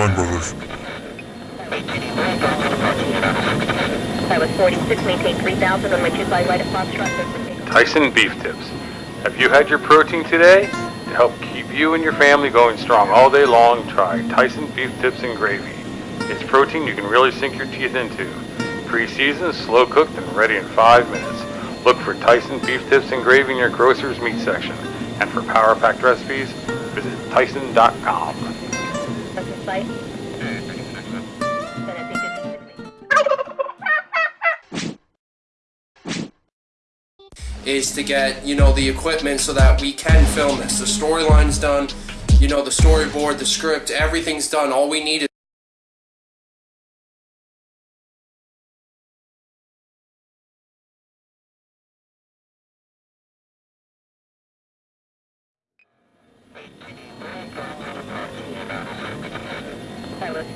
Fine, brothers. Pilot 46, maintain 3000, runway 25 right at Foxtrot. Tyson Beef Tips. Have you had your protein today? To help keep you and your family going strong all day long, try Tyson Beef Tips and Gravy. It's protein you can really sink your teeth into. Pre-seasoned, slow cooked, and ready in five minutes. Look for Tyson Beef Tips in your grocer's meat section. And for power packed recipes, visit tyson.com. Is to get you know the equipment so that we can film this. The storyline's done, you know the storyboard, the script, everything's done. All we need is Pilot